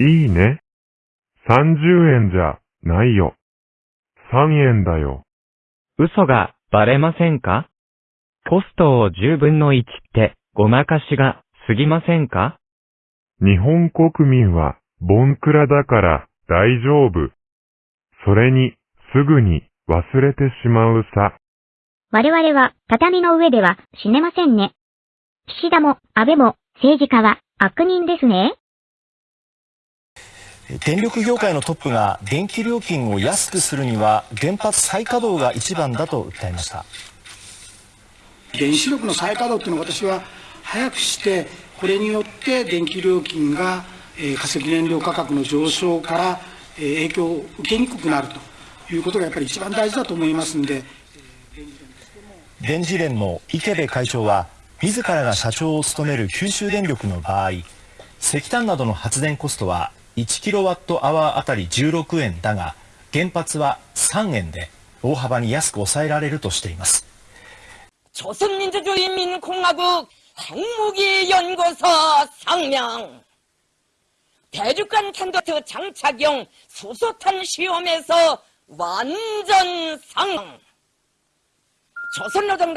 いいね。30円じゃないよ。3円だよ。嘘がバレませんか？コストを10分の1ってごまかしが過ぎませんか？日本国民はボンクラだから大丈夫。それにすぐに忘れてしまうさ。我々は畳の上では死ねませんね。岸田も安倍も政治家は悪人ですね。電力業界のトップが電気料金を安くするには原発再稼働が一番だと訴えました。原子力の再稼働っていうのは私は早くしてこれによって電気料金が、えー化石燃料価格の上昇から、えー影響を受けにくくなると。いうことがやっぱり一番大事だと思いますんで。電磁連の池部会長は自らが社長を務める九州電力の場合石炭などの発電コストは1キロワットアワーあたり16円だが原発は3円で大幅に安く抑えられるとしています 조선민주주의인민공화국 핵무기연구소 상명 대륙간 탄도트 장착용 수소탄 시험에서 완전 상 조선노동당